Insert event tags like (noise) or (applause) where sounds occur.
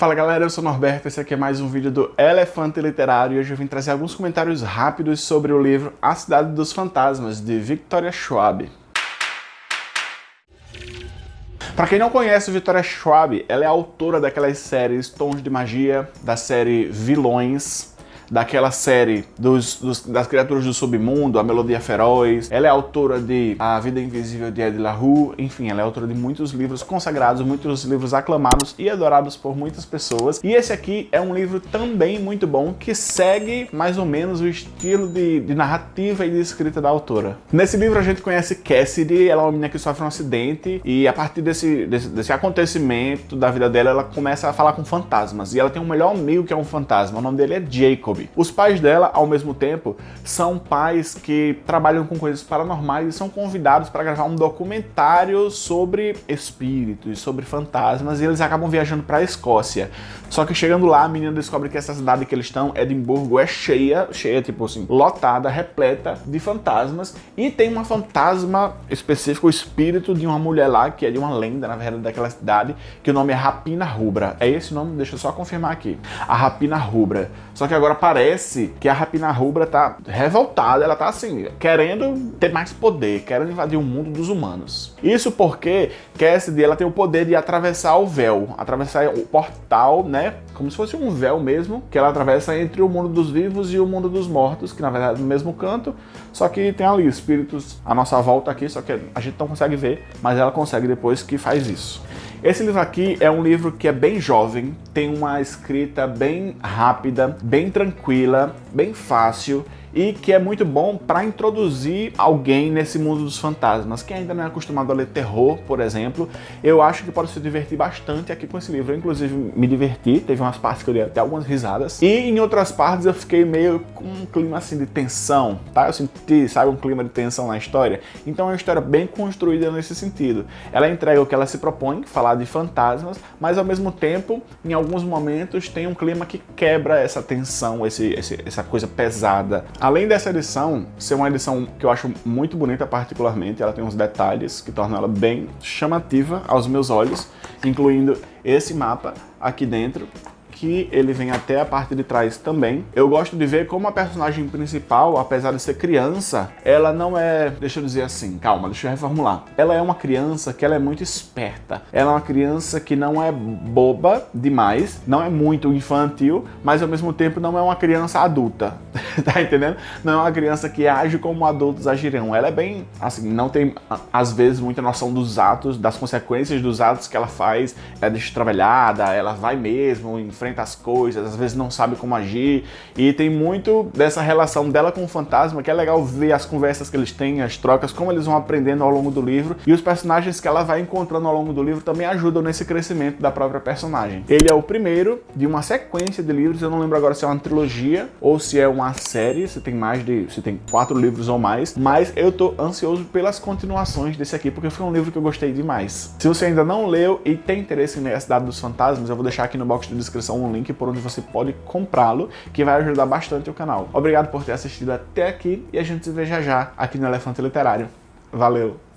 Fala galera, eu sou o Norberto, esse aqui é mais um vídeo do Elefante Literário e hoje eu vim trazer alguns comentários rápidos sobre o livro A Cidade dos Fantasmas, de Victoria Schwab. Para quem não conhece Victoria Schwab, ela é autora daquelas séries Tons de Magia, da série Vilões, daquela série dos, dos, das criaturas do submundo, A Melodia Feroz. Ela é autora de A Vida Invisível de Ed La Rue. Enfim, ela é autora de muitos livros consagrados, muitos livros aclamados e adorados por muitas pessoas. E esse aqui é um livro também muito bom, que segue mais ou menos o estilo de, de narrativa e de escrita da autora. Nesse livro a gente conhece Cassidy, ela é uma menina que sofre um acidente e a partir desse, desse, desse acontecimento da vida dela, ela começa a falar com fantasmas. E ela tem um melhor amigo que é um fantasma, o nome dele é Jacob. Os pais dela, ao mesmo tempo, são pais que trabalham com coisas paranormais e são convidados para gravar um documentário sobre espíritos, sobre fantasmas, e eles acabam viajando para a Escócia. Só que chegando lá, a menina descobre que essa cidade que eles estão, Edimburgo, é cheia, cheia, tipo assim, lotada, repleta de fantasmas, e tem uma fantasma específica, o espírito de uma mulher lá, que é de uma lenda, na verdade, daquela cidade, que o nome é Rapina Rubra. É esse nome? Deixa eu só confirmar aqui. A Rapina Rubra. Só que agora parece que a Rapina Rubra tá revoltada, ela tá assim, querendo ter mais poder, querendo invadir o mundo dos humanos. Isso porque Cassidy, ela tem o poder de atravessar o véu, atravessar o portal, né, como se fosse um véu mesmo, que ela atravessa entre o mundo dos vivos e o mundo dos mortos, que na verdade é no mesmo canto, só que tem ali espíritos à nossa volta aqui, só que a gente não consegue ver, mas ela consegue depois que faz isso. Esse livro aqui é um livro que é bem jovem, tem uma escrita bem rápida, bem tranquila, bem fácil e que é muito bom para introduzir alguém nesse mundo dos fantasmas. Quem ainda não é acostumado a ler terror, por exemplo, eu acho que pode se divertir bastante aqui com esse livro. Eu, inclusive, me diverti, teve umas partes que eu li até algumas risadas. E em outras partes eu fiquei meio com um clima assim de tensão, tá? Eu senti, sabe, um clima de tensão na história. Então é uma história bem construída nesse sentido. Ela entrega o que ela se propõe, falar de fantasmas, mas ao mesmo tempo, em alguns momentos, tem um clima que quebra essa tensão, esse, esse essa coisa pesada. Além dessa edição ser uma edição que eu acho muito bonita particularmente, ela tem uns detalhes que tornam ela bem chamativa aos meus olhos, incluindo esse mapa aqui dentro, que ele vem até a parte de trás também. Eu gosto de ver como a personagem principal, apesar de ser criança, ela não é, deixa eu dizer assim, calma, deixa eu reformular. Ela é uma criança que ela é muito esperta. Ela é uma criança que não é boba demais, não é muito infantil, mas ao mesmo tempo não é uma criança adulta, (laughs) tá entendendo? Não é uma criança que age como adultos agirão. Ela é bem, assim, não tem às vezes muita noção dos atos, das consequências dos atos que ela faz, é destrabalhada, ela vai mesmo em frente enfrenta as coisas, às vezes não sabe como agir, e tem muito dessa relação dela com o fantasma, que é legal ver as conversas que eles têm, as trocas, como eles vão aprendendo ao longo do livro, e os personagens que ela vai encontrando ao longo do livro também ajudam nesse crescimento da própria personagem. Ele é o primeiro de uma sequência de livros, eu não lembro agora se é uma trilogia ou se é uma série, se tem mais de, se tem quatro livros ou mais, mas eu tô ansioso pelas continuações desse aqui, porque foi um livro que eu gostei demais. Se você ainda não leu e tem interesse em ler A Cidade dos Fantasmas, eu vou deixar aqui no box de descrição um link por onde você pode comprá-lo, que vai ajudar bastante o canal. Obrigado por ter assistido até aqui e a gente se vê já já aqui no Elefante Literário. Valeu!